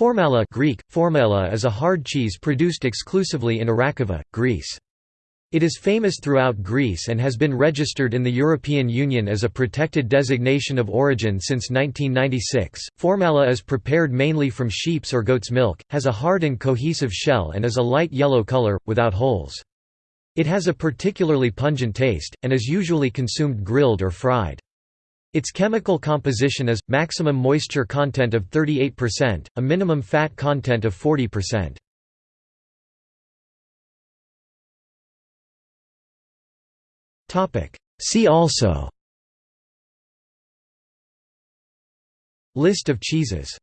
Formaela Greek, formella is a hard cheese produced exclusively in Arachova, Greece. It is famous throughout Greece and has been registered in the European Union as a protected designation of origin since 1996. Formaela is prepared mainly from sheep's or goat's milk, has a hard and cohesive shell and is a light yellow color, without holes. It has a particularly pungent taste, and is usually consumed grilled or fried. Its chemical composition is, maximum moisture content of 38%, a minimum fat content of 40%. See also. List of cheeses